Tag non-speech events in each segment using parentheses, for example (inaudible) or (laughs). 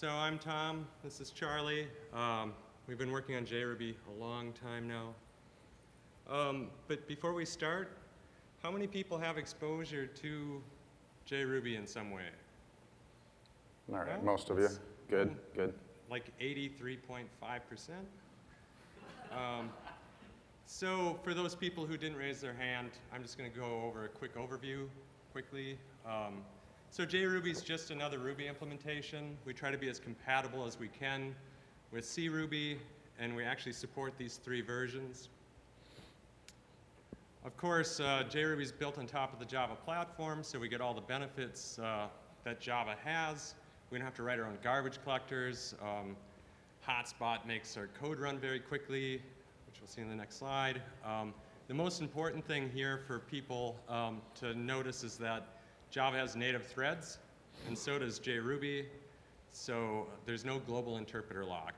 So I'm Tom, this is Charlie. Um, we've been working on JRuby a long time now. Um, but before we start, how many people have exposure to JRuby in some way? All right, Well, most of you. Good, good. Like 83.5%. Um, so for those people who didn't raise their hand, I'm just going to go over a quick overview quickly. Um, so JRuby is just another Ruby implementation. We try to be as compatible as we can with CRuby, and we actually support these three versions. Of course, uh, JRuby is built on top of the Java platform, so we get all the benefits uh, that Java has. We don't have to write our own garbage collectors. Um, Hotspot makes our code run very quickly, which we'll see in the next slide. Um, the most important thing here for people um, to notice is that Java has native threads, and so does JRuby. So there's no global interpreter lock.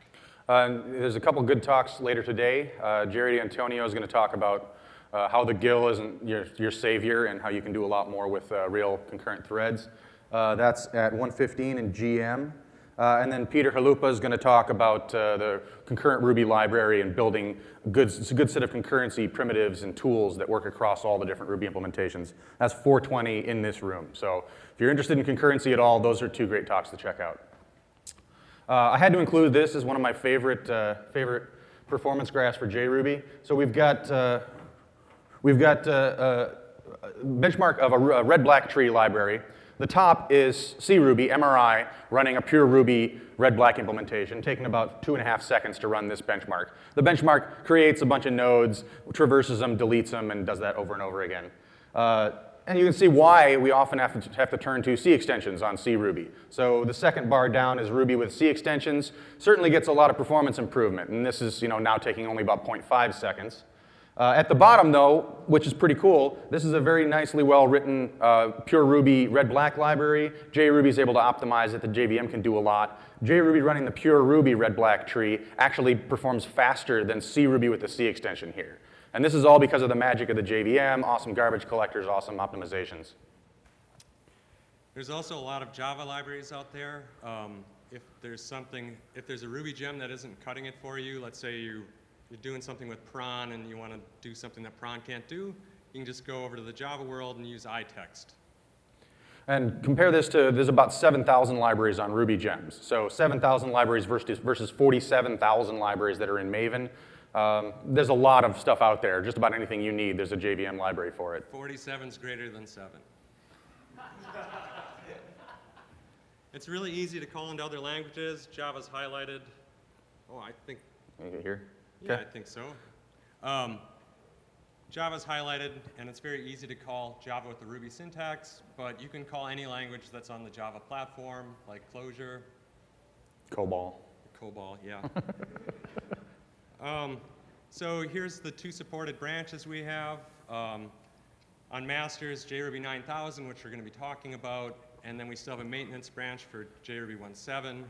Uh, there's a couple good talks later today. Uh, Jerry D'Antonio is going to talk about uh, how the GIL isn't your, your savior and how you can do a lot more with uh, real concurrent threads. Uh, that's at 115 in GM. Uh, and then Peter Chalupa is going to talk about uh, the concurrent Ruby library and building a good, a good set of concurrency primitives and tools that work across all the different Ruby implementations. That's 420 in this room. So if you're interested in concurrency at all, those are two great talks to check out. Uh, I had to include this as one of my favorite, uh, favorite performance graphs for JRuby. So we've got, uh, we've got uh, a benchmark of a, a red-black tree library. The top is CRuby, MRI, running a pure Ruby red-black implementation, taking about two and a half seconds to run this benchmark. The benchmark creates a bunch of nodes, traverses them, deletes them, and does that over and over again. Uh, and you can see why we often have to, have to turn to C extensions on CRuby. So the second bar down is Ruby with C extensions. Certainly gets a lot of performance improvement, and this is you know, now taking only about 0.5 seconds. Uh, at the bottom, though, which is pretty cool, this is a very nicely well-written uh, pure Ruby red-black library. JRuby is able to optimize it. The JVM can do a lot. JRuby running the pure Ruby red-black tree actually performs faster than CRuby with the C extension here. And this is all because of the magic of the JVM, awesome garbage collectors, awesome optimizations. There's also a lot of Java libraries out there. Um, if there's something, if there's a Ruby gem that isn't cutting it for you, let's say you, you're doing something with prawn and you want to do something that prawn can't do, you can just go over to the Java world and use iText. And compare this to, there's about 7,000 libraries on Ruby gems. So 7,000 libraries versus, versus 47,000 libraries that are in Maven. Um, there's a lot of stuff out there. Just about anything you need, there's a JVM library for it. 47 is greater than 7. (laughs) it's really easy to call into other languages. Java's highlighted. Oh, I think, here? Yeah, I think so. Um, Java's highlighted, and it's very easy to call Java with the Ruby syntax, but you can call any language that's on the Java platform, like Clojure, COBOL. COBOL, yeah. (laughs) um, so here's the two supported branches we have. Um, on masters, JRuby 9000, which we're going to be talking about, and then we still have a maintenance branch for JRuby 1.7.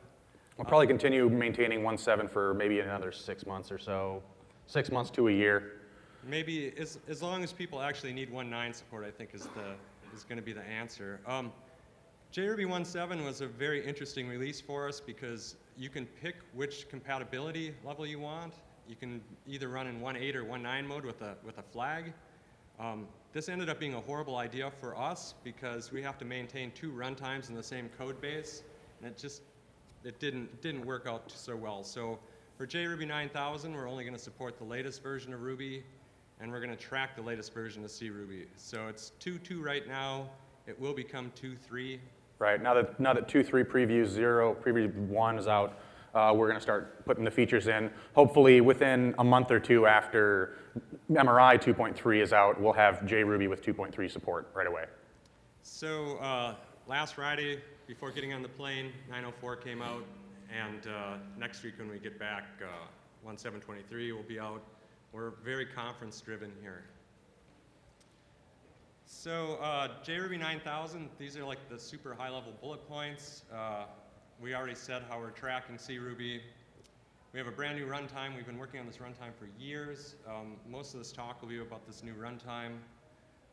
We'll probably continue maintaining 1.7 for maybe another six months or so. Six months to a year. Maybe as, as long as people actually need 1.9 support, I think is, the, is going to be the answer. Um, JRuby 1.7 was a very interesting release for us because you can pick which compatibility level you want. You can either run in 1.8 or 1.9 mode with a, with a flag. Um, this ended up being a horrible idea for us because we have to maintain two runtimes in the same code base, and it just it didn't didn't work out so well. So for JRuby 9000, we're only going to support the latest version of Ruby, and we're going to track the latest version of CRuby. So it's 2.2 right now. It will become 2.3. Right, now that, now that 2.3 preview 0, preview 1 is out, uh, we're going to start putting the features in. Hopefully within a month or two after MRI 2.3 is out, we'll have JRuby with 2.3 support right away. So uh, last Friday, before getting on the plane, 904 came out, and uh, next week when we get back, uh, 1723 will be out. We're very conference driven here. So uh, JRuby 9000, these are like the super high level bullet points. Uh, we already said how we're tracking CRuby. We have a brand new runtime. We've been working on this runtime for years. Um, most of this talk will be about this new runtime.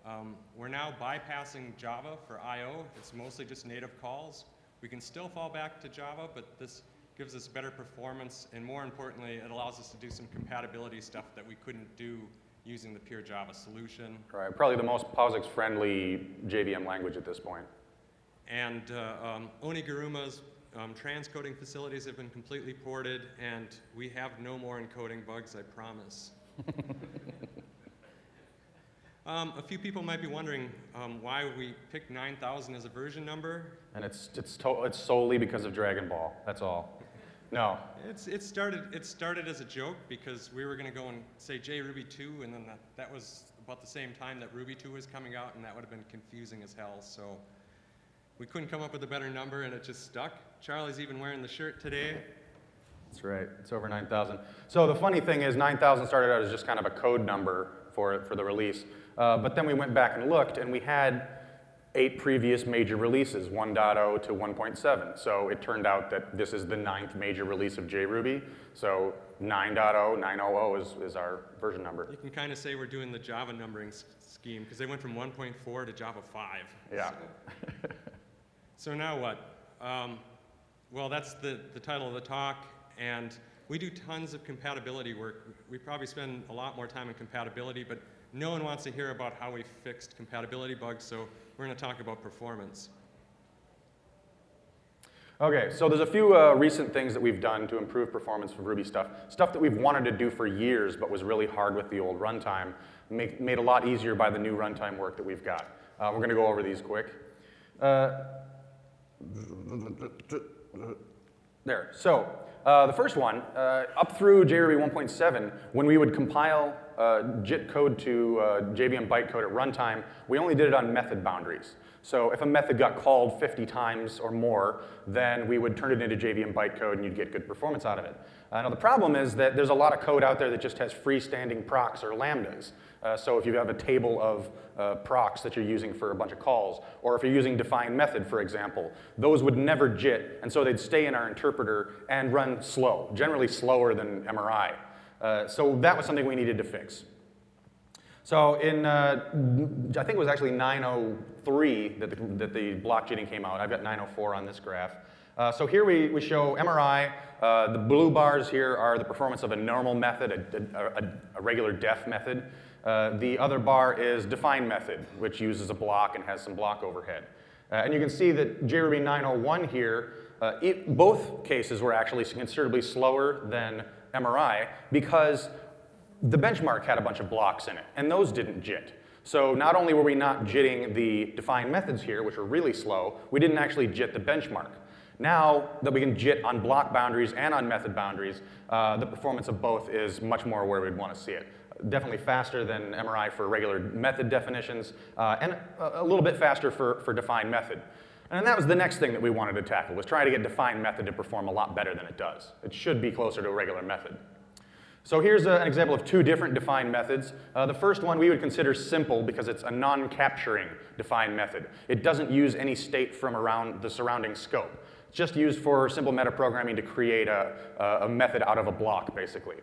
Um, we're now bypassing Java for I.O. It's mostly just native calls. We can still fall back to Java, but this gives us better performance, and more importantly, it allows us to do some compatibility stuff that we couldn't do using the pure Java solution. Right, probably the most POSIX-friendly JVM language at this point. And uh, um, Oniguruma's um, transcoding facilities have been completely ported, and we have no more encoding bugs, I promise. (laughs) um, a few people might be wondering um, why we picked 9000 as a version number. And it's, it's, it's solely because of Dragon Ball, that's all. No, It's, it, started, it started as a joke because we were going to go and say JRuby 2, and then that, that was about the same time that Ruby 2 was coming out, and that would have been confusing as hell. So we couldn't come up with a better number, and it just stuck. Charlie's even wearing the shirt today. That's right. It's over 9,000. So the funny thing is 9,000 started out as just kind of a code number for, for the release. Uh, but then we went back and looked, and we had eight previous major releases, 1.0 to 1.7. So it turned out that this is the ninth major release of JRuby. So 9.0, 9.00 is, is our version number. You can kind of say we're doing the Java numbering scheme because they went from 1.4 to Java 5. Yeah. So now what? Um, well, that's the, the title of the talk, and we do tons of compatibility work. We probably spend a lot more time in compatibility, but no one wants to hear about how we fixed compatibility bugs, so we're going to talk about performance. Okay, so there's a few uh, recent things that we've done to improve performance for Ruby stuff. Stuff that we've wanted to do for years but was really hard with the old runtime, make, made a lot easier by the new runtime work that we've got. Uh, we're gonna go over these quick. Uh, there, so uh, the first one, uh, up through JRuby 1.7, when we would compile uh, JIT code to uh, JVM bytecode at runtime, we only did it on method boundaries. So if a method got called 50 times or more, then we would turn it into JVM bytecode and you'd get good performance out of it. Uh, now the problem is that there's a lot of code out there that just has freestanding procs or lambdas. Uh, so if you have a table of uh, procs that you're using for a bunch of calls, or if you're using define method, for example, those would never JIT, and so they'd stay in our interpreter and run slow, generally slower than MRI. Uh, so that was something we needed to fix. So in, uh, I think it was actually 903 that the, that the block jitting came out. I've got 904 on this graph. Uh, so here we, we show MRI. Uh, the blue bars here are the performance of a normal method, a, a, a regular def method. Uh, the other bar is define method, which uses a block and has some block overhead. Uh, and you can see that JRuby 901 here, uh, it, both cases were actually considerably slower than MRI because the benchmark had a bunch of blocks in it, and those didn't JIT. So not only were we not JITting the defined methods here, which are really slow, we didn't actually JIT the benchmark. Now that we can JIT on block boundaries and on method boundaries, uh, the performance of both is much more where we'd want to see it. Definitely faster than MRI for regular method definitions, uh, and a, a little bit faster for, for defined method. And that was the next thing that we wanted to tackle, was try to get defined method to perform a lot better than it does. It should be closer to a regular method. So here's a, an example of two different defined methods. Uh, the first one we would consider simple because it's a non-capturing defined method. It doesn't use any state from around the surrounding scope. It's just used for simple metaprogramming to create a, a method out of a block, basically.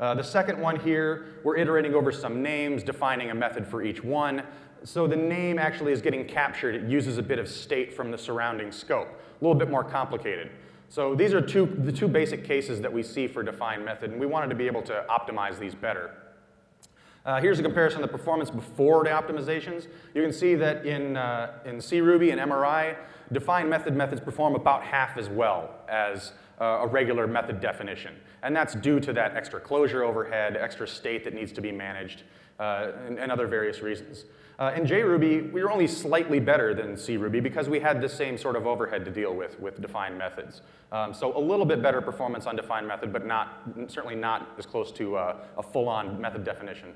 Uh, the second one here, we're iterating over some names, defining a method for each one. So the name actually is getting captured. It uses a bit of state from the surrounding scope. A little bit more complicated. So these are two, the two basic cases that we see for defined method, and we wanted to be able to optimize these better. Uh, here's a comparison of the performance before the optimizations. You can see that in, uh, in CRuby and MRI, defined method methods perform about half as well as uh, a regular method definition. And that's due to that extra closure overhead, extra state that needs to be managed, uh, and, and other various reasons. Uh, in JRuby, we were only slightly better than CRuby because we had the same sort of overhead to deal with with defined methods. Um, so a little bit better performance on defined method, but not, certainly not as close to uh, a full-on method definition.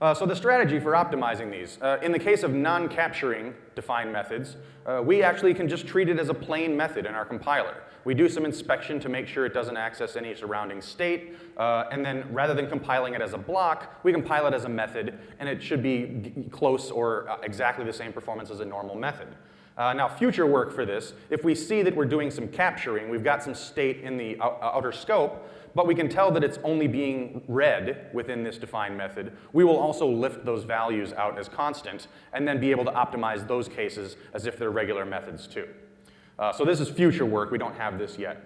Uh, so the strategy for optimizing these, uh, in the case of non-capturing defined methods, uh, we actually can just treat it as a plain method in our compiler. We do some inspection to make sure it doesn't access any surrounding state, uh, and then rather than compiling it as a block, we compile it as a method, and it should be close or uh, exactly the same performance as a normal method. Uh, now, future work for this, if we see that we're doing some capturing, we've got some state in the outer scope, but we can tell that it's only being read within this defined method, we will also lift those values out as constant and then be able to optimize those cases as if they're regular methods too. Uh, so this is future work. We don't have this yet.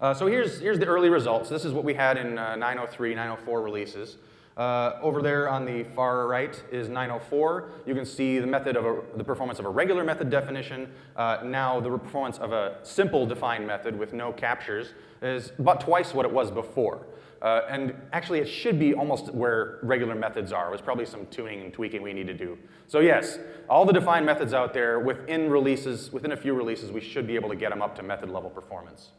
Uh, so here's, here's the early results. This is what we had in uh, 903, 904 releases. Uh, over there on the far right is 904. You can see the method of a, the performance of a regular method definition. Uh, now the performance of a simple defined method with no captures is about twice what it was before. Uh, and actually, it should be almost where regular methods are. There's probably some tuning and tweaking we need to do. So yes, all the defined methods out there, within releases, within a few releases, we should be able to get them up to method level performance.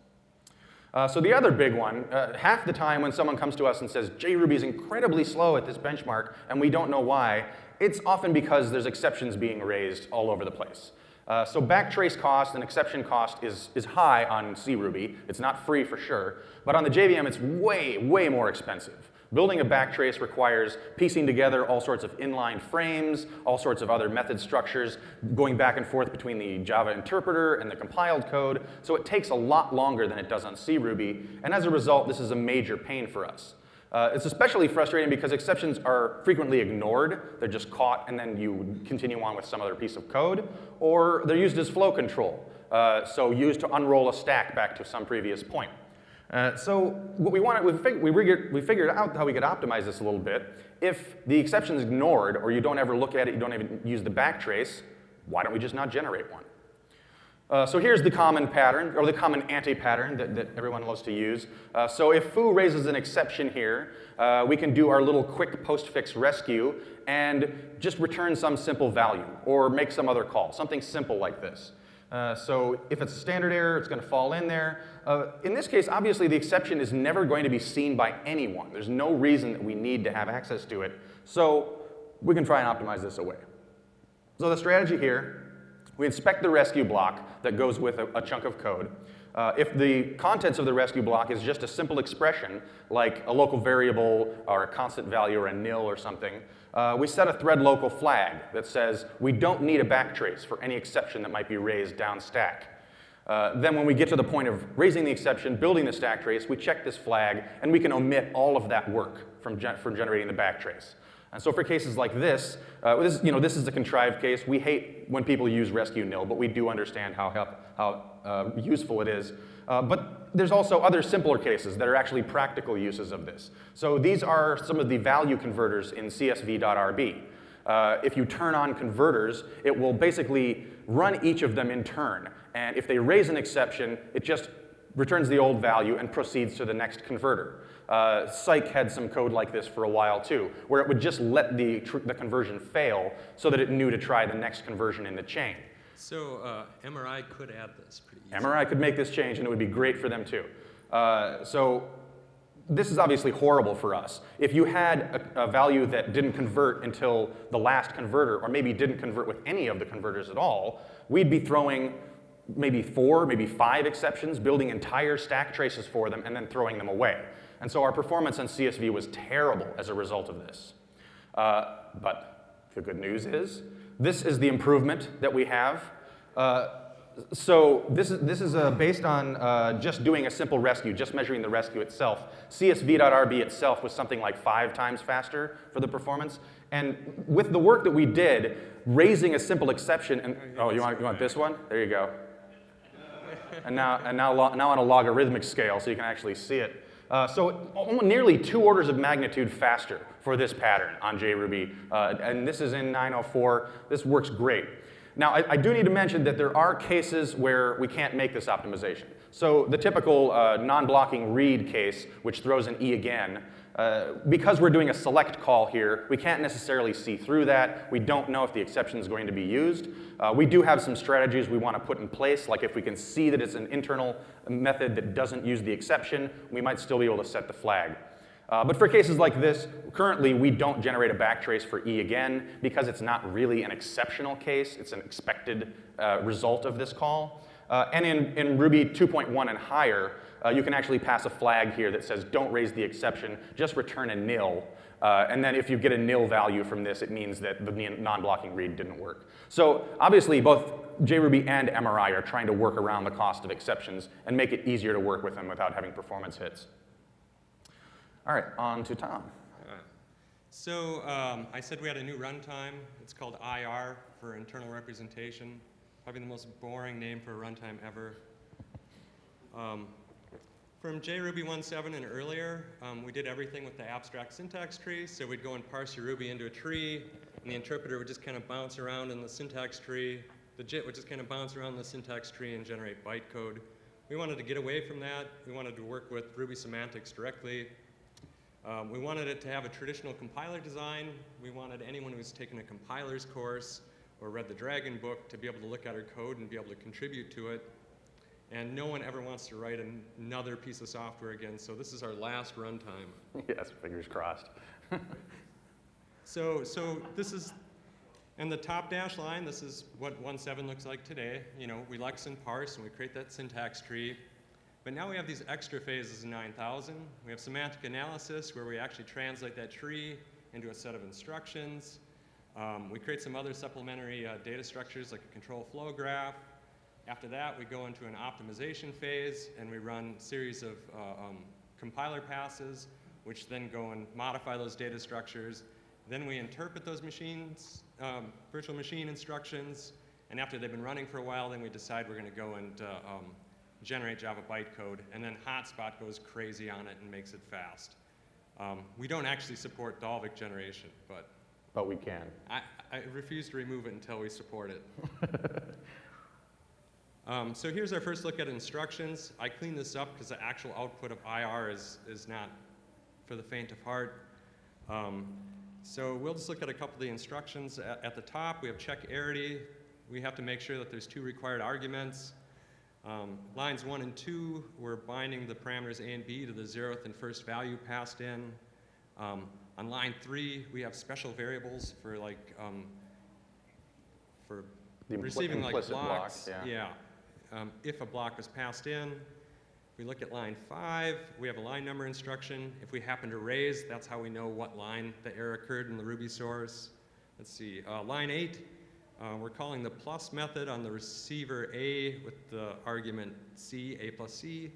Uh, so the other big one, uh, half the time when someone comes to us and says, JRuby is incredibly slow at this benchmark, and we don't know why, it's often because there's exceptions being raised all over the place. Uh, so backtrace cost and exception cost is, is high on CRuby. It's not free for sure, but on the JVM it's way, way more expensive. Building a backtrace requires piecing together all sorts of inline frames, all sorts of other method structures, going back and forth between the Java interpreter and the compiled code, so it takes a lot longer than it does on CRuby, and as a result, this is a major pain for us. Uh, it's especially frustrating because exceptions are frequently ignored. They're just caught and then you continue on with some other piece of code. Or they're used as flow control, uh, so used to unroll a stack back to some previous point. Uh, so what we wanted, we, fig we, we figured out how we could optimize this a little bit. If the exception is ignored or you don't ever look at it, you don't even use the backtrace, why don't we just not generate one? Uh, so here's the common pattern, or the common anti-pattern that, that, everyone loves to use. Uh, so if foo raises an exception here, uh, we can do our little quick postfix rescue and just return some simple value, or make some other call, something simple like this. Uh, so if it's a standard error, it's going to fall in there. Uh, in this case, obviously, the exception is never going to be seen by anyone. There's no reason that we need to have access to it. So we can try and optimize this away. So the strategy here, we inspect the rescue block that goes with a, a chunk of code. Uh, if the contents of the rescue block is just a simple expression, like a local variable or a constant value or a nil or something, uh, we set a thread local flag that says we don't need a backtrace for any exception that might be raised down stack. Uh, then when we get to the point of raising the exception, building the stack trace, we check this flag, and we can omit all of that work from, gen from generating the backtrace. And so for cases like this, uh, this, you know, this is a contrived case. We hate when people use rescue nil, but we do understand how, help, how uh, useful it is. Uh, but there's also other simpler cases that are actually practical uses of this. So these are some of the value converters in csv.rb. Uh, if you turn on converters, it will basically run each of them in turn. And if they raise an exception, it just returns the old value and proceeds to the next converter. Uh, had some code like this for a while too, where it would just let the, the conversion fail so that it knew to try the next conversion in the chain. So uh, MRI could add this pretty easily. MRI could make this change and it would be great for them too. Uh, so this is obviously horrible for us. If you had a, a, value that didn't convert until the last converter, or maybe didn't convert with any of the converters at all, we'd be throwing maybe four, maybe five exceptions, building entire stack traces for them, and then throwing them away. And so our performance on CSV was terrible as a result of this. Uh, but the good news is, this is the improvement that we have. Uh, so this is, this is uh, based on uh, just doing a simple rescue, just measuring the rescue itself. CSV.RB itself was something like five times faster for the performance. And with the work that we did, raising a simple exception, and oh, you want, you want this one? There you go. And now, and now, now on a logarithmic scale, so you can actually see it. Uh, so nearly two orders of magnitude faster for this pattern on JRuby. Uh, and this is in 904. This works great. Now, I, I, do need to mention that there are cases where we can't make this optimization. So the typical uh, non-blocking read case, which throws an E again, uh, because we're doing a select call here, we can't necessarily see through that. We don't know if the exception is going to be used. Uh, we do have some strategies we want to put in place, like if we can see that it's an internal method that doesn't use the exception, we might still be able to set the flag. Uh, but for cases like this, currently we don't generate a backtrace for E again because it's not really an exceptional case. It's an expected uh, result of this call. Uh, and in, in Ruby 2.1 and higher, uh, you can actually pass a flag here that says don't raise the exception, just return a nil. Uh, and then if you get a nil value from this, it means that the non-blocking read didn't work. So obviously both JRuby and MRI are trying to work around the cost of exceptions and make it easier to work with them without having performance hits. All right, on to Tom. So um, I said we had a new runtime. It's called IR for internal representation. Probably the most boring name for a runtime ever. Um, from JRuby 1.7 and earlier, um, we did everything with the abstract syntax tree. So we'd go and parse your Ruby into a tree, and the interpreter would just kind of bounce around in the syntax tree. The JIT would just kind of bounce around the syntax tree and generate bytecode. We wanted to get away from that. We wanted to work with Ruby semantics directly. Um, we wanted it to have a traditional compiler design. We wanted anyone who's taken a compiler's course or read the Dragon book to be able to look at our code and be able to contribute to it. And no one ever wants to write an- another piece of software again, so this is our last runtime. (laughs) yes, fingers crossed. (laughs) So, so this is, in the top dash line, this is what 1.7 looks like today. You know, we lex and parse, and we create that syntax tree. But now we have these extra phases in 9000. We have semantic analysis, where we actually translate that tree into a set of instructions. Um, we create some other supplementary uh, data structures, like a control flow graph. After that, we go into an optimization phase, and we run a series of uh, um, compiler passes, which then go and modify those data structures. Then we interpret those machines, um, virtual machine instructions, and after they've been running for a while, then we decide we're going to go and uh, um, generate Java bytecode, and then Hotspot goes crazy on it and makes it fast. Um, we don't actually support Dalvik generation, but But we can. I, I refuse to remove it until we support it. (laughs) um, so here's our first look at instructions. I cleaned this up because the actual output of IR is, is not for the faint of heart. Um, so we'll just look at a couple of the instructions. At, at the top, we have check arity. We have to make sure that there's two required arguments. Um, lines one and two, we're binding the parameters A and B to the zeroth and first value passed in. Um, on line three, we have special variables for like, um, for The receiving like blocks. yeah. Um, if a block was passed in, we look at line five, we have a line number instruction. If we happen to raise, that's how we know what line the error occurred in the Ruby source. Let's see, uh, line eight, uh, we're calling the plus method on the receiver A with the argument C, A plus C.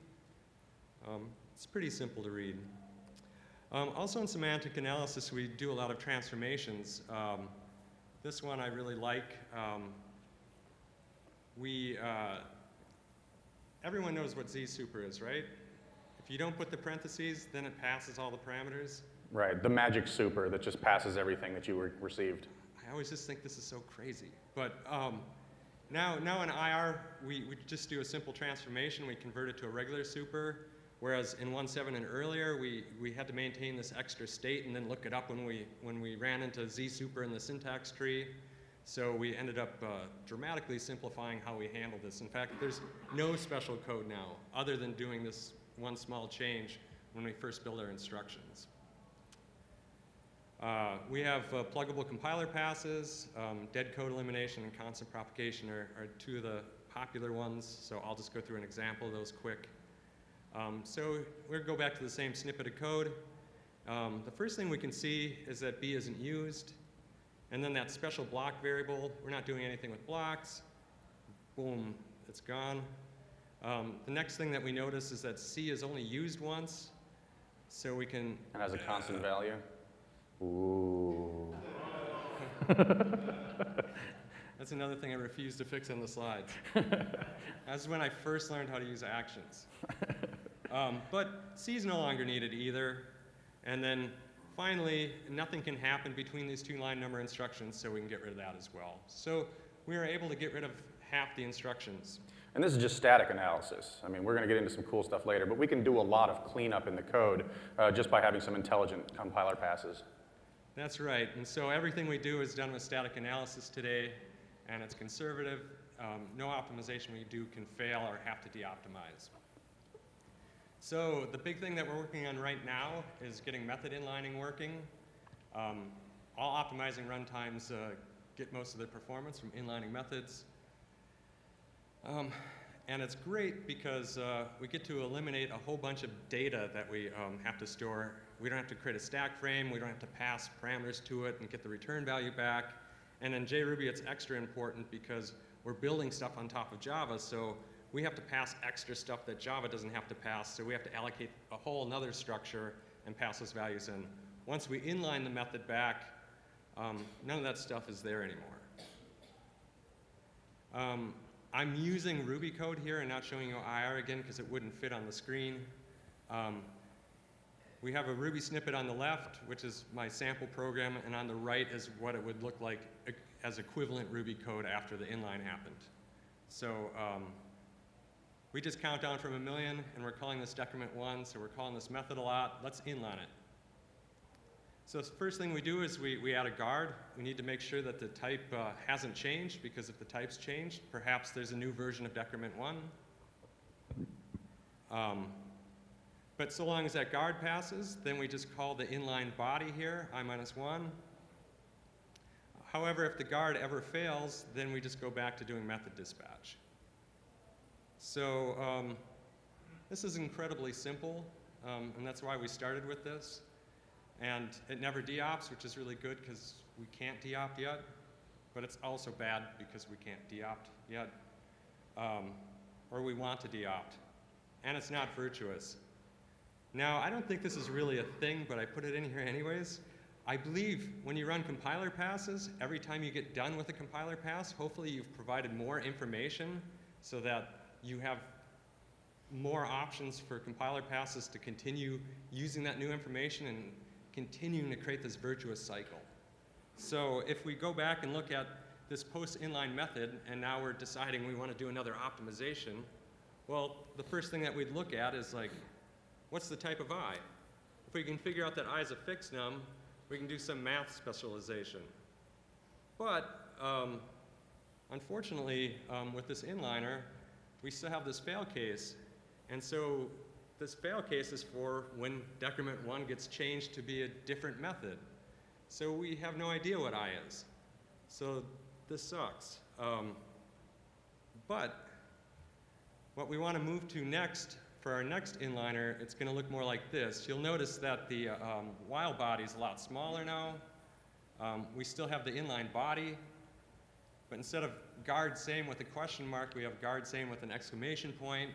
Um, it's pretty simple to read. Um, also in semantic analysis, we do a lot of transformations. Um, this one I really like. Um, we, uh, everyone knows what Z super is, right? If you don't put the parentheses, then it passes all the parameters. Right, the magic super that just passes everything that you re- received. I always just think this is so crazy. But um, now, now in IR, we, we just do a simple transformation. We convert it to a regular super. Whereas in 1.7 and earlier, we, we had to maintain this extra state and then look it up when we, when we ran into Z super in the syntax tree. So we ended up uh, dramatically simplifying how we handle this. In fact, there's no special code now other than doing this one small change when we first build our instructions. Uh, we have uh, pluggable compiler passes, um, dead code elimination, and constant propagation are, are two of the popular ones, so I'll just go through an example of those quick. Um, so we'll go back to the same snippet of code. Um, the first thing we can see is that B isn't used, and then that special block variable, we're not doing anything with blocks. Boom, it's gone. Um, the next thing that we notice is that C is only used once, so we can And has a constant value. Ooh. (laughs) That's another thing I refuse to fix on the slides. (laughs) That's when I first learned how to use actions. Um, but C is no longer needed either. And then finally, nothing can happen between these two line number instructions, so we can get rid of that as well. So we were able to get rid of half the instructions. And this is just static analysis. I mean, we're going to get into some cool stuff later, but we can do a lot of cleanup in the code uh, just by having some intelligent compiler passes. That's right. And so everything we do is done with static analysis today, and it's conservative. Um, no optimization we do can fail or have to de-optimize. So the big thing that we're working on right now is getting method inlining working. Um, all optimizing runtimes uh, get most of their performance from inlining methods. Um, and it's great because uh, we get to eliminate a whole bunch of data that we um, have to store. We don't have to create a stack frame. We don't have to pass parameters to it and get the return value back. And in JRuby, it's extra important because we're building stuff on top of Java, so we have to pass extra stuff that Java doesn't have to pass, so we have to allocate a whole another structure and pass those values in. Once we inline the method back, um, none of that stuff is there anymore. Um, I'm using Ruby code here and not showing you IR again because it wouldn't fit on the screen. Um, we have a Ruby snippet on the left, which is my sample program, and on the right is what it would look like as equivalent Ruby code after the inline happened. So um, we just count down from a million, and we're calling this decrement one, so we're calling this method a lot. Let's inline it. So first thing we do is we, we add a guard. We need to make sure that the type uh, hasn't changed, because if the type's changed, perhaps there's a new version of decrement one. Um, but so long as that guard passes, then we just call the inline body here, i minus one. However, if the guard ever fails, then we just go back to doing method dispatch. So um, this is incredibly simple, um, and that's why we started with this. And it never deops, which is really good because we can't deopt yet, but it's also bad because we can't deopt yet, um, or we want to deopt. And it's not virtuous. Now, I don't think this is really a thing, but I put it in here anyways. I believe when you run compiler passes, every time you get done with a compiler pass, hopefully you've provided more information so that you have more options for compiler passes to continue using that new information and continuing to create this virtuous cycle. So if we go back and look at this post-inline method, and now we're deciding we want to do another optimization, well, the first thing that we'd look at is like, what's the type of i? If we can figure out that i is a fixnum, we can do some math specialization. But um, unfortunately, um, with this inliner, we still have this fail case. And so this fail case is for when decrement 1 gets changed to be a different method. So we have no idea what i is. So this sucks. Um, but what we want to move to next for our next inliner, it's going to look more like this. You'll notice that the uh, um, while body is a lot smaller now. Um, we still have the inline body, but instead of guard same with a question mark, we have guard same with an exclamation point.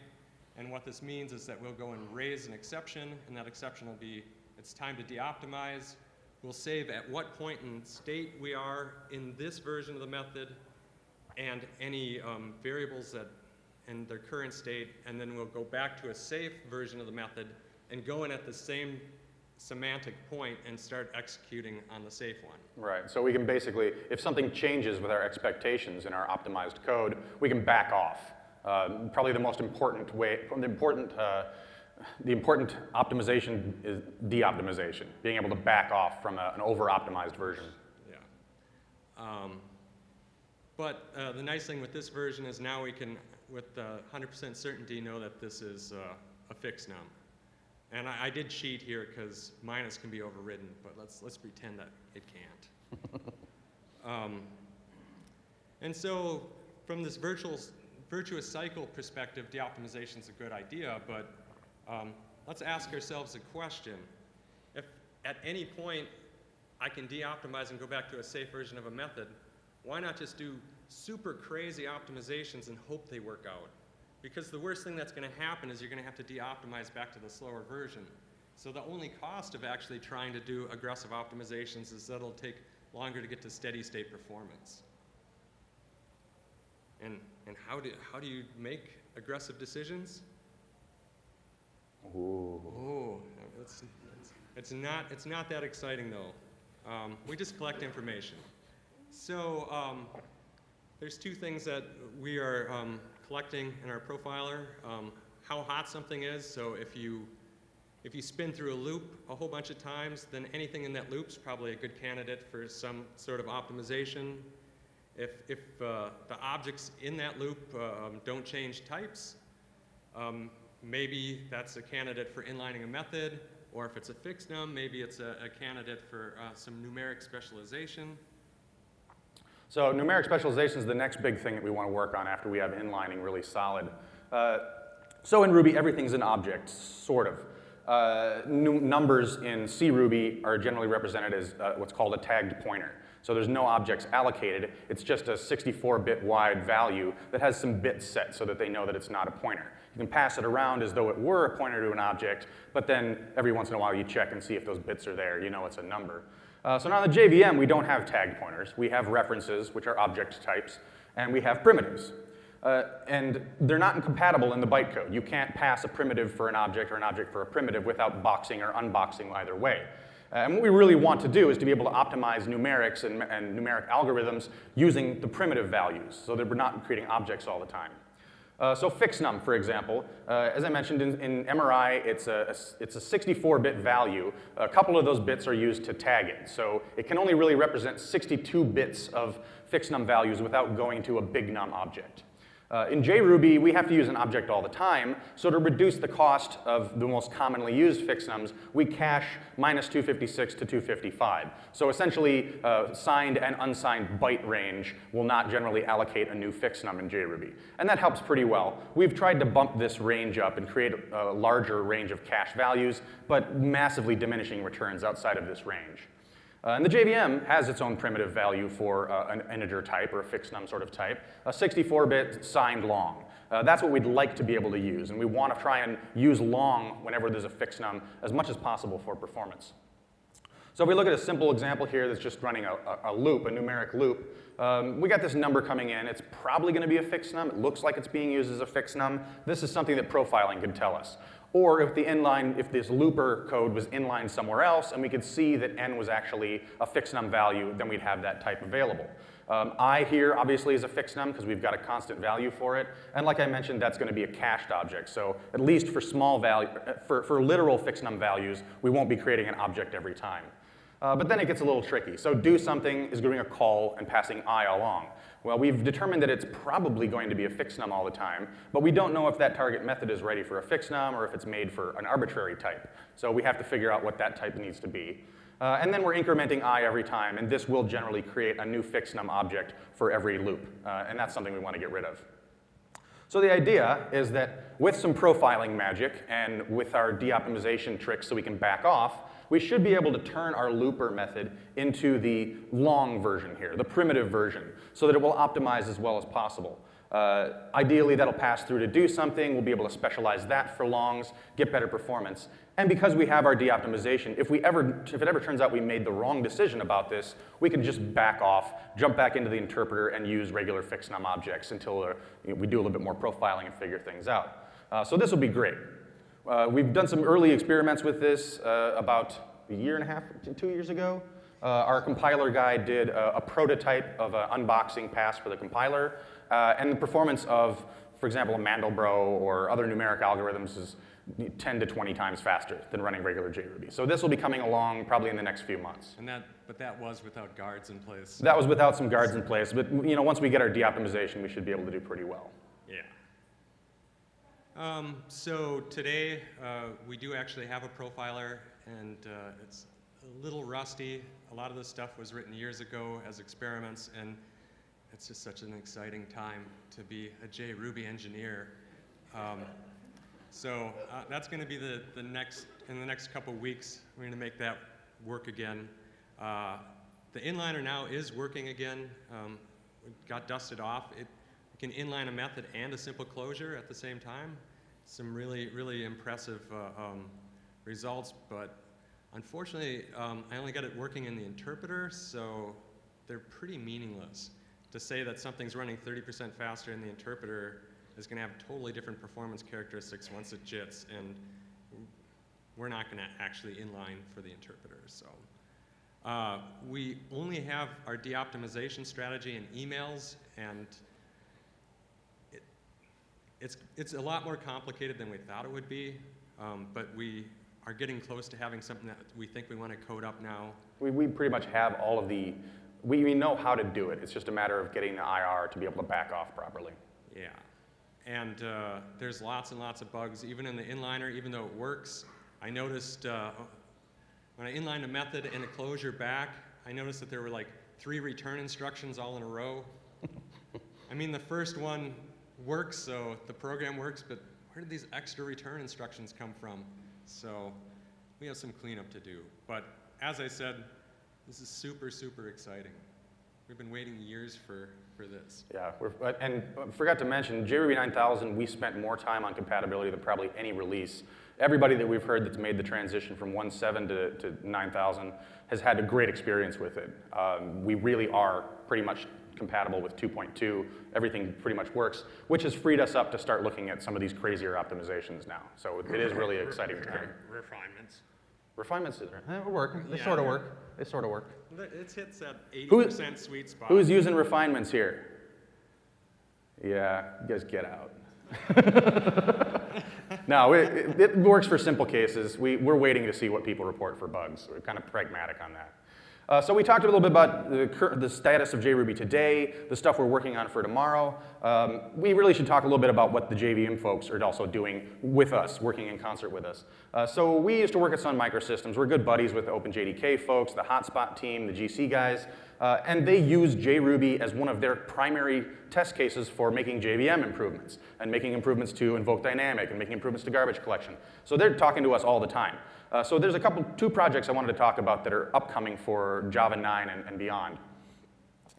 And what this means is that we'll go and raise an exception, and that exception will be, it's time to deoptimize. We'll save at what point in state we are in this version of the method, and any um, variables that in their current state, and then we'll go back to a safe version of the method and go in at the same semantic point and start executing on the safe one. Right, so we can basically, if something changes with our expectations in our optimized code, we can back off. Uh, probably the most important way, the important, uh, the important optimization is de-optimization, being able to back off from a, an over-optimized version. Yeah. Um, but uh, the nice thing with this version is now we can, with 100% certainty, know that this is uh, a fixnum. And I, I did cheat here because minus can be overridden, but let's, let's pretend that it can't. (laughs) um, and so from this virtual, virtuous cycle perspective, de-optimization is a good idea, but um, let's ask ourselves a question. If at any point I can de-optimize and go back to a safe version of a method, why not just do super crazy optimizations and hope they work out? Because the worst thing that's going to happen is you're going to have to de-optimize back to the slower version. So the only cost of actually trying to do aggressive optimizations is that it'll take longer to get to steady state performance. And, and how, do, how do you make aggressive decisions? Ooh. Oh, it's, it's, it's, not, it's not that exciting though. Um, we just collect information. So um, there's two things that we are um, collecting in our profiler. Um, how hot something is, so if you, if you spin through a loop a whole bunch of times, then anything in that loop is probably a good candidate for some sort of optimization. If, if uh, the objects in that loop um, don't change types, um, maybe that's a candidate for inlining a method, or if it's a fixnum, maybe it's a, a candidate for uh, some numeric specialization. So numeric specialization is the next big thing that we want to work on after we have inlining really solid. Uh, so in Ruby, everything's an object, sort of. Uh, numbers in CRuby are generally represented as uh, what's called a tagged pointer. So there's no objects allocated. It's just a 64-bit wide value that has some bits set so that they know that it's not a pointer. You can pass it around as though it were a pointer to an object, but then every once in a while you check and see if those bits are there. You know it's a number. Uh, so now in the JVM, we don't have tagged pointers. We have references, which are object types, and we have primitives. Uh, and they're not incompatible in the bytecode. You can't pass a primitive for an object or an object for a primitive without boxing or unboxing either way. Uh, and what we really want to do is to be able to optimize numerics and, and numeric algorithms using the primitive values so that we're not creating objects all the time. Uh, so fixnum, for example, uh, as I mentioned in, in MRI, it's a, it's a 64-bit value. A couple of those bits are used to tag it. So it can only really represent 62 bits of fixnum values without going to a bignum object. Uh, in JRuby, we have to use an object all the time, so to reduce the cost of the most commonly used fixnums, we cache minus 256 to 255. So essentially, uh, signed and unsigned byte range will not generally allocate a new fixnum in JRuby. And that helps pretty well. We've tried to bump this range up and create a larger range of cache values, but massively diminishing returns outside of this range. Uh, and the JVM has its own primitive value for uh, an integer type or a fixnum sort of type, a 64-bit signed long. Uh, that's what we'd like to be able to use, and we want to try and use long whenever there's a fixnum as much as possible for performance. So if we look at a simple example here that's just running a, a, a loop, a numeric loop, um, we got this number coming in. It's probably going to be a fixnum. It looks like it's being used as a fixnum. This is something that profiling could tell us. Or if the inline, if this looper code was inline somewhere else and we could see that n was actually a fixnum value, then we'd have that type available. Um, I here obviously is a fixnum because we've got a constant value for it. And like I mentioned, that's going to be a cached object. So at least for small value, uh, for, for literal fixnum values, we won't be creating an object every time. Uh, but then it gets a little tricky. So do something is doing a call and passing i along. Well, we've determined that it's probably going to be a fixnum all the time, but we don't know if that target method is ready for a fixnum or if it's made for an arbitrary type. So we have to figure out what that type needs to be. Uh, and then we're incrementing i every time, and this will generally create a new fixnum object for every loop. Uh, and that's something we want to get rid of. So the idea is that with some profiling magic and with our de-optimization tricks so we can back off, we should be able to turn our looper method into the long version here, the primitive version, so that it will optimize as well as possible. Uh, ideally, that'll pass through to do something. We'll be able to specialize that for longs, get better performance. And because we have our de-optimization, if, we ever, if it ever turns out we made the wrong decision about this, we can just back off, jump back into the interpreter, and use regular fixnum objects until uh, we do a little bit more profiling and figure things out. Uh, so this will be great. Uh, we've done some early experiments with this uh, about a year and a half, two years ago. Uh, our compiler guy did a, a prototype of an unboxing pass for the compiler, uh, and the performance of, for example, a Mandelbrot or other numeric algorithms is 10 to 20 times faster than running regular JRuby. So this will be coming along probably in the next few months. And that, but that was without guards in place. That was without some guards in place, but you know, once we get our de-optimization, we should be able to do pretty well. Um, so today, uh, we do actually have a profiler, and uh, it's a little rusty. A lot of this stuff was written years ago as experiments, and it's just such an exciting time to be a JRuby engineer. Um, so uh, that's going to be the, the next, in the next couple weeks, we're going to make that work again. Uh, the inliner now is working again. Um, it got dusted off. It, can inline a method and a simple closure at the same time. Some really, really impressive uh, um, results, but unfortunately, um, I only got it working in the interpreter, so they're pretty meaningless. To say that something's running 30% faster in the interpreter is going to have totally different performance characteristics once it jits, and we're not going to actually inline for the interpreter. So uh, we only have our de-optimization strategy in emails, and it's, it's a lot more complicated than we thought it would be, um, but we are getting close to having something that we think we want to code up now. We, we pretty much have all of the, we, we know how to do it. It's just a matter of getting the IR to be able to back off properly. Yeah. And uh, there's lots and lots of bugs, even in the inliner, even though it works. I noticed uh, when I inlined a method and a closure back, I noticed that there were like three return instructions all in a row. (laughs) I mean, the first one works, so the program works, but where did these extra return instructions come from? So we have some cleanup to do. But as I said, this is super, super exciting. We've been waiting years for for this. Yeah, and forgot to mention, JRuby 9000, we spent more time on compatibility than probably any release. Everybody that we've heard that's made the transition from 1.7 to, to 9000 has had a great experience with it. Um, we really are pretty much compatible with 2.2. Everything pretty much works, which has freed us up to start looking at some of these crazier optimizations now. So it is really exciting time. Refinements. Refinements, eh, work. They Yeah. sort of work. They sort of work. It's hits that 80% sweet spot. Who's using refinements here? Yeah, you guys get out. (laughs) no, it, it, it works for simple cases. We, we're waiting to see what people report for bugs. We're kind of pragmatic on that. Uh, so we talked a little bit about the, the status of JRuby today, the stuff we're working on for tomorrow. Um, we really should talk a little bit about what the JVM folks are also doing with us, working in concert with us. Uh, so we used to work at Sun Microsystems. We're good buddies with the OpenJDK folks, the Hotspot team, the GC guys, uh, and they use JRuby as one of their primary test cases for making JVM improvements and making improvements to Invoke Dynamic and making improvements to garbage collection. So they're talking to us all the time. Uh, so there's a couple, two projects I wanted to talk about that are upcoming for Java 9 and, and beyond.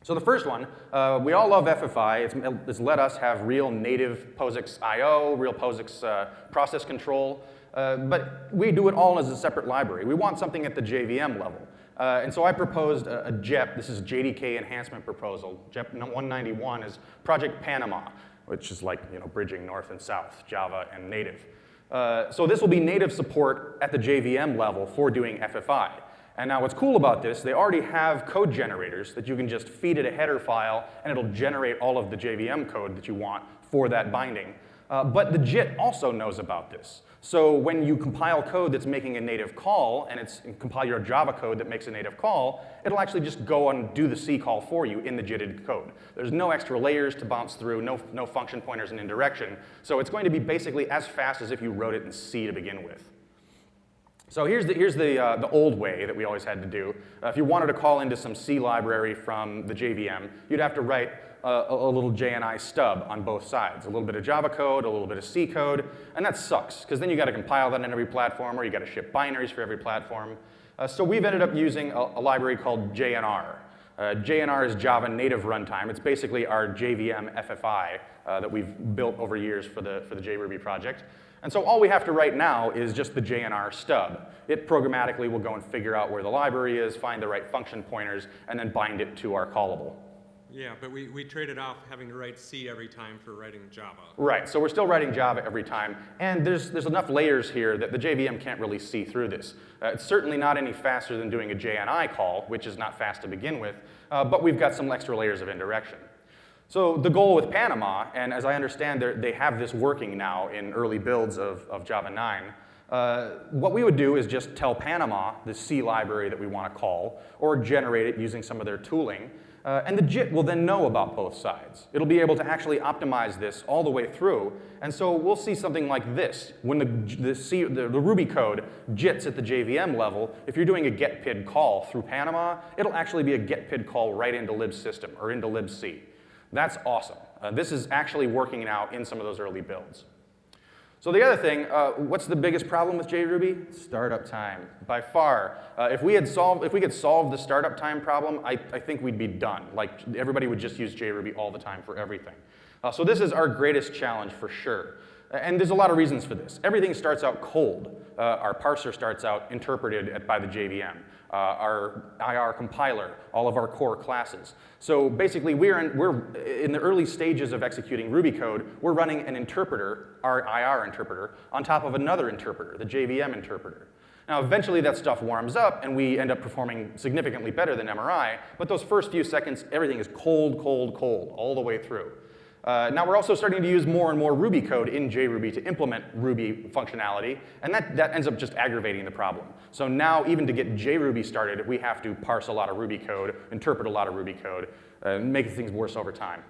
So the first one, uh, we all love FFI. It's, it's let us have real native POSIX I.O., real POSIX uh, process control, uh, but we do it all as a separate library. We want something at the JVM level. Uh, and so I proposed a, a JEP, this is JDK enhancement proposal. JEP 191 is Project Panama, which is like you know, bridging north and south, Java and native. Uh, so this will be native support at the JVM level for doing FFI. And now what's cool about this, they already have code generators that you can just feed it a header file and it'll generate all of the JVM code that you want for that binding. Uh, but the JIT also knows about this. So when you compile code that's making a native call and it's and compile your Java code that makes a native call, it'll actually just go and do the C call for you in the JITted code. There's no extra layers to bounce through, no, no function pointers and indirection. So it's going to be basically as fast as if you wrote it in C to begin with. So here's the, here's the, uh, the old way that we always had to do. Uh, if you wanted to call into some C library from the JVM, you'd have to write a, a little JNI stub on both sides. A little bit of Java code, a little bit of C code, and that sucks, because then you gotta compile that in every platform, or you gotta ship binaries for every platform. Uh, so we've ended up using a, a library called JNR. Uh, JNR is Java Native Runtime. It's basically our JVM FFI uh, that we've built over years for the, for the JRuby project. And so all we have to write now is just the JNR stub. It programmatically will go and figure out where the library is, find the right function pointers, and then bind it to our callable. Yeah, but we, we traded off having to write C every time for writing Java. Right, so we're still writing Java every time, and there's, there's enough layers here that the JVM can't really see through this. Uh, it's certainly not any faster than doing a JNI call, which is not fast to begin with, uh, but we've got some extra layers of indirection. So the goal with Panama, and as I understand, they have this working now in early builds of, of Java 9, uh, what we would do is just tell Panama the C library that we want to call, or generate it using some of their tooling, uh, and the JIT will then know about both sides. It'll be able to actually optimize this all the way through, and so we'll see something like this. When the, the, C, the, the Ruby code JITs at the JVM level, if you're doing a getPID call through Panama, it'll actually be a getPID call right into libsystem or into libc. That's awesome. Uh, this is actually working now in some of those early builds. So the other thing, uh, what's the biggest problem with JRuby? Startup time, by far. Uh, if we had solved, if we could solve the startup time problem, I, I think we'd be done. Like everybody would just use JRuby all the time for everything. Uh, so this is our greatest challenge for sure. And there's a lot of reasons for this. Everything starts out cold. Uh, our parser starts out interpreted at, by the JVM. Uh, our IR compiler, all of our core classes. So basically, we're in, we're in the early stages of executing Ruby code. We're running an interpreter, our IR interpreter, on top of another interpreter, the JVM interpreter. Now, eventually that stuff warms up and we end up performing significantly better than MRI, but those first few seconds, everything is cold, cold, cold, all the way through. Uh, now we're also starting to use more and more Ruby code in JRuby to implement Ruby functionality, and that, that ends up just aggravating the problem. So now even to get JRuby started, we have to parse a lot of Ruby code, interpret a lot of Ruby code, uh, making things worse over time.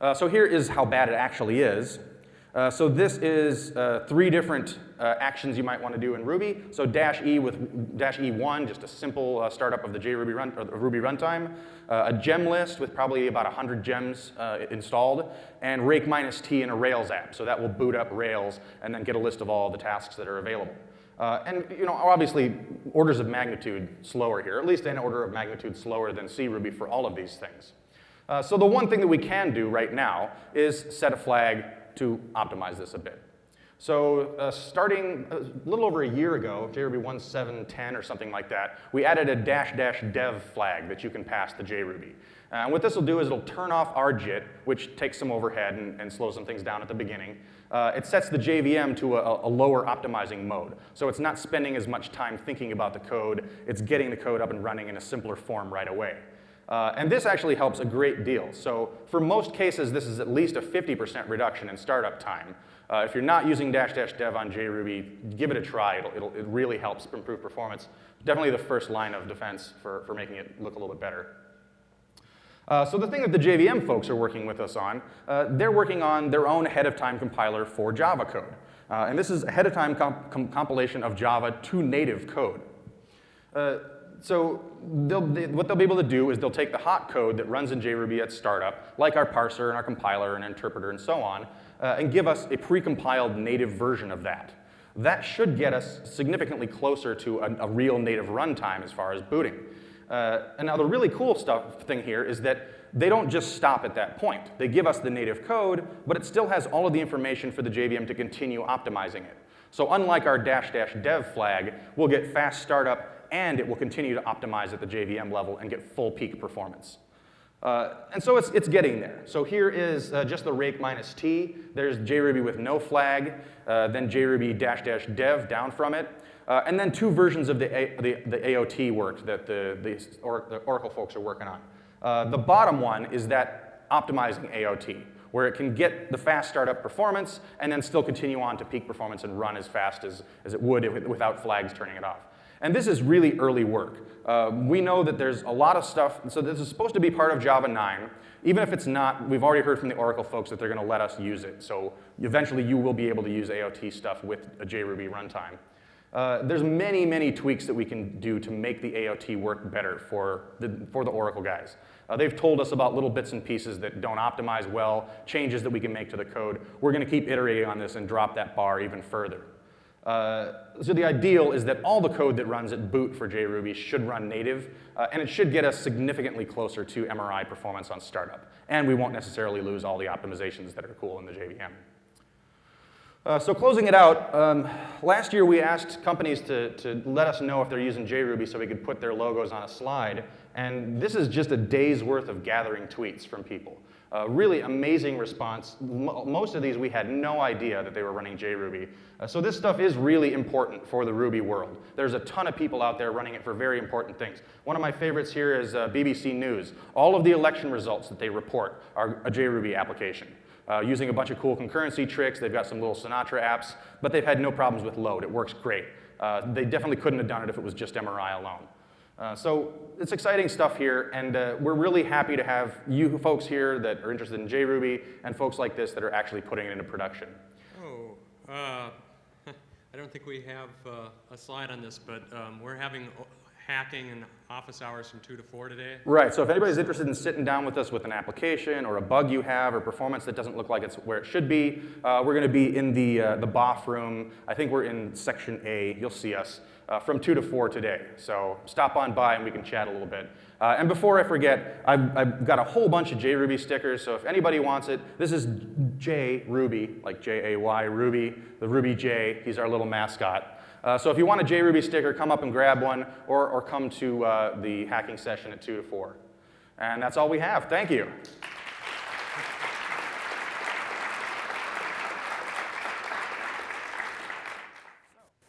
Uh, so here is how bad it actually is. Uh, so this is uh, three different uh, actions you might want to do in Ruby. So dash E with dash E1, just a simple uh, startup of the JRuby run, or Ruby runtime. Uh, a gem list with probably about 100 gems installed, and rake minus T in a Rails app. So that will boot up Rails and then get a list of all the tasks that are available. And you know, obviously, orders of magnitude slower here, at least an order of magnitude slower than C Ruby for all of these things. So the one thing that we can do right now is set a flag to optimize this a bit. So uh, starting a little over a year ago, JRuby 1.7.10 or something like that, we added a dash dash dev flag that you can pass to JRuby. Uh, And what this will do is it'll turn off our JIT, which takes some overhead and, and slows some things down at the beginning. Uh, it sets the JVM to a, a lower optimizing mode. So it's not spending as much time thinking about the code. It's getting the code up and running in a simpler form right away. Uh, and this actually helps a great deal. So for most cases, this is at least a 50% reduction in startup time. Uh, if you're not using dash dash dev on JRuby, give it a try. It'll, it'll, it really helps improve performance. Definitely the first line of defense for, for making it look a little bit better. Uh, so the thing that the JVM folks are working with us on, uh, they're working on their own ahead-of-time compiler for Java code. Uh, and this is ahead-of-time comp com compilation of Java to native code. Uh, so they'll, they, what they'll be able to do is they'll take the hot code that runs in JRuby at startup, like our parser and our compiler and interpreter and so on, uh, and give us a precompiled native version of that. That should get us significantly closer to a, a real native runtime as far as booting. Uh, and now the really cool stuff thing here is that they don't just stop at that point. They give us the native code, but it still has all of the information for the JVM to continue optimizing it. So unlike our dash dash dev flag, we'll get fast startup and it will continue to optimize at the JVM level and get full peak performance. Uh, and so it's, it's getting there. So here is uh, just the rake minus t. There's JRuby with no flag, uh, then JRuby dash dash dev down from it. Uh, and then two versions of the, A, the, the AOT work that the, the, or, the, Oracle folks are working on. Uh, the bottom one is that optimizing AOT, where it can get the fast startup performance and then still continue on to peak performance and run as fast as, as it would if, without flags turning it off. And this is really early work. Uh, we know that there's a lot of stuff, so this is supposed to be part of Java 9. Even if it's not, we've already heard from the Oracle folks that they're going to let us use it. So eventually you will be able to use AOT stuff with a JRuby runtime. Uh, there's many, many tweaks that we can do to make the AOT work better for the, for the Oracle guys. Uh, they've told us about little bits and pieces that don't optimize well, changes that we can make to the code. We're going to keep iterating on this and drop that bar even further. Uh, so the ideal is that all the code that runs at boot for JRuby should run native, uh, and it should get us significantly closer to MRI performance on startup. And we won't necessarily lose all the optimizations that are cool in the JVM. Uh, so closing it out, um, last year we asked companies to, to let us know if they're using JRuby so we could put their logos on a slide. And this is just a day's worth of gathering tweets from people. Uh, really amazing response. M most of these we had no idea that they were running JRuby. Uh, so this stuff is really important for the Ruby world. There's a ton of people out there running it for very important things. One of my favorites here is uh, BBC News. All of the election results that they report are a JRuby application uh, using a bunch of cool concurrency tricks. They've got some little Sinatra apps, but they've had no problems with load. It works great. Uh, they definitely couldn't have done it if it was just MRI alone. Uh, so it's exciting stuff here, and uh, we're really happy to have you folks here that are interested in JRuby and folks like this that are actually putting it into production. Oh, uh, (laughs) I don't think we have uh, a slide on this, but um, we're having hacking and office hours from 2 to 4 today. Right, so if anybody's interested in sitting down with us with an application or a bug you have or performance that doesn't look like it's where it should be, uh, we're going to be in the, uh, the BOF room. I think we're in section A. You'll see us uh, from 2 to 4 today. So stop on by and we can chat a little bit. Uh, and before I forget, I've, I've, got a whole bunch of JRuby stickers, so if anybody wants it, this is J Ruby, like J-A-Y Ruby, the Ruby J, he's our little mascot. Uh, so if you want a JRuby sticker, come up and grab one, or, or come to uh, the hacking session at 2 to 4. And that's all we have. Thank you.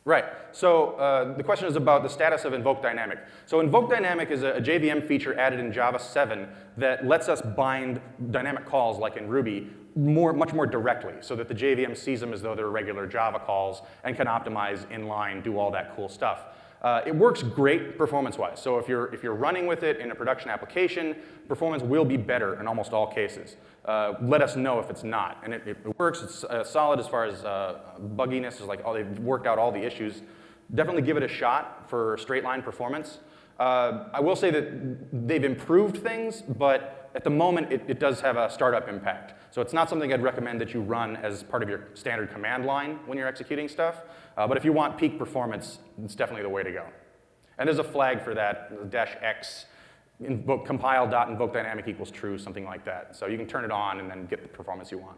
Right, so uh, the question is about the status of Invoke Dynamic. So Invoke Dynamic is a, a, JVM feature added in Java 7 that lets us bind dynamic calls like in Ruby more, much more directly so that the JVM sees them as though they're regular Java calls and can optimize inline, do all that cool stuff. Uh, it works great performance-wise. So if you're, if you're running with it in a production application, performance will be better in almost all cases. Uh, let us know if it's not. And it, it works, it's uh, solid as far as uh, bugginess, is like, oh, they've worked out all the issues. Definitely give it a shot for straight line performance. Uh, I will say that they've improved things, but at the moment, it, it does have a startup impact. So it's not something I'd recommend that you run as part of your standard command line when you're executing stuff. Uh, but if you want peak performance, it's definitely the way to go. And there's a flag for that, dash x, invoke, compile dot invoke dynamic equals true, something like that. So you can turn it on and then get the performance you want.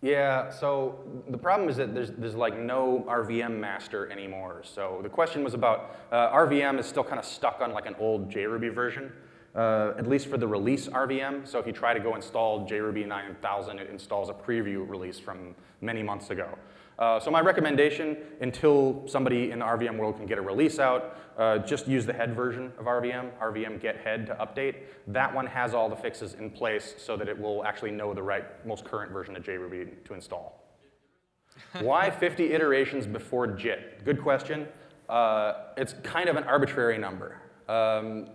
Yeah, so the problem is that there's, there's like no RVM master anymore. So the question was about, uh, RVM is still kind of stuck on like an old JRuby version. Uh, at least for the release RVM. So if you try to go install JRuby 9000, it installs a preview release from many months ago. Uh, so my recommendation, until somebody in the RVM world can get a release out, uh, just use the head version of RVM, RVM get head to update. That one has all the fixes in place so that it will actually know the right, most current version of JRuby to install. (laughs) Why 50 iterations before JIT? Good question. Uh, it's kind of an arbitrary number. Um,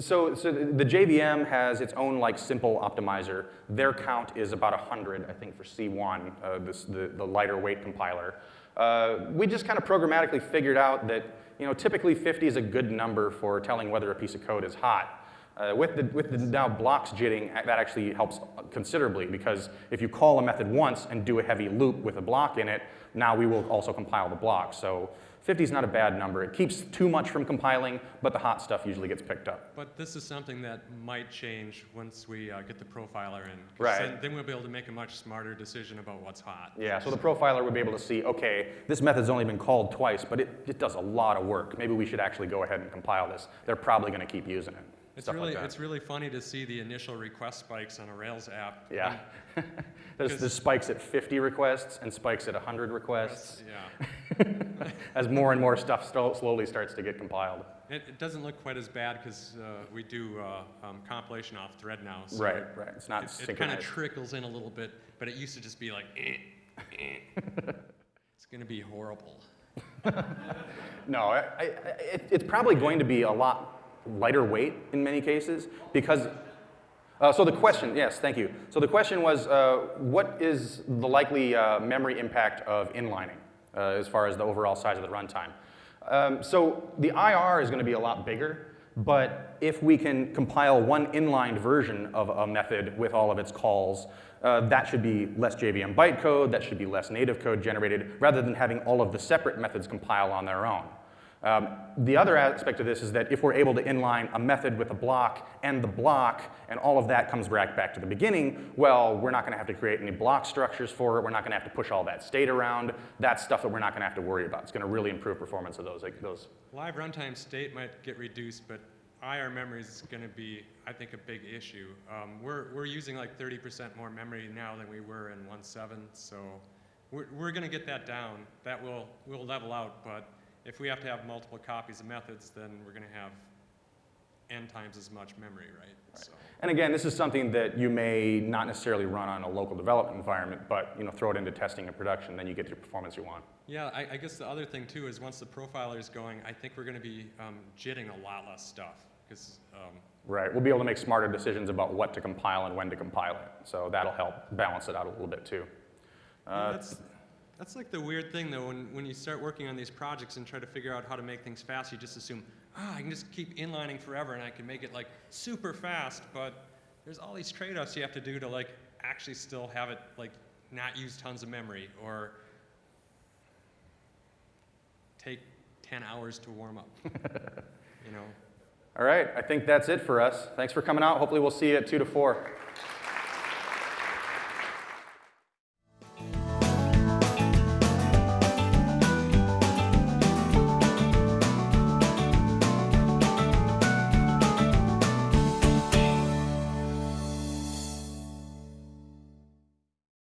so, so the JVM has its own like simple optimizer. Their count is about 100, I think, for C1, uh, this, the, the lighter weight compiler. Uh, we just kind of programmatically figured out that you know, typically 50 is a good number for telling whether a piece of code is hot. Uh, with, the, with the now blocks jitting, that actually helps considerably because if you call a method once and do a heavy loop with a block in it, now we will also compile the block. So 50 is not a bad number. It keeps too much from compiling, but the hot stuff usually gets picked up. But this is something that might change once we uh, get the profiler in. Right. Then, then we'll be able to make a much smarter decision about what's hot. Yeah, so the profiler would be able to see, okay, this method's only been called twice, but it, it does a lot of work. Maybe we should actually go ahead and compile this. They're probably going to keep using it. It's really, like it's really funny to see the initial request spikes on a Rails app. Yeah. (laughs) there's, there's spikes at 50 requests and spikes at 100 requests Yeah. (laughs) as more and more stuff sto- slowly starts to get compiled. It, it doesn't look quite as bad because uh, we do uh, um, compilation off thread now. So Right, right. It's not It, it kind of trickles in a little bit, but it used to just be like, eh, eh. (laughs) it's going to be horrible. No, I, I, it, it's probably going to be a lot lighter weight in many cases because. Uh, so the question, yes, thank you. So the question was, uh, what is the likely uh, memory impact of inlining uh, as far as the overall size of the runtime? Um, so the IR is going to be a lot bigger, but if we can compile one inlined version of a method with all of its calls, uh, that should be less JVM bytecode, that should be less native code generated, rather than having all of the separate methods compile on their own. Um, the other aspect of this is that if we're able to inline a method with a block and the block, and all of that comes back, back to the beginning, well, we're not going to have to create any block structures for it. We're not going to have to push all that state around. That's stuff that we're not going to have to worry about. It's going to really improve performance of those. Like those. Live runtime state might get reduced, but IR memory is going to be, I think, a big issue. Um, we're, we're using like 30% more memory now than we were in 1.7, so we're, we're going to get that down. That will, will level out, but if we have to have multiple copies of methods, then we're going to have n times as much memory, right? So, And again, this is something that you may not necessarily run on a local development environment, but you know, throw it into testing and production, then you get the performance you want. yeah, I, I guess the other thing too is once the profiler is going, I think we're going to be um, jitting a lot less stuff because um, Right. We'll be able to make smarter decisions about what to compile and when to compile it. So that'll help balance it out a little bit too. Yeah, Uh, that's, that's like the weird thing though, when, when you start working on these projects and try to figure out how to make things fast, you just assume, ah, I can just keep inlining forever and I can make it like super fast, but there's all these trade-offs you have to do to like actually still have it like not use tons of memory or take 10 hours to warm up, (laughs) you know? All right. I think that's it for us. Thanks for coming out. Hopefully we'll see you at 2 to 4.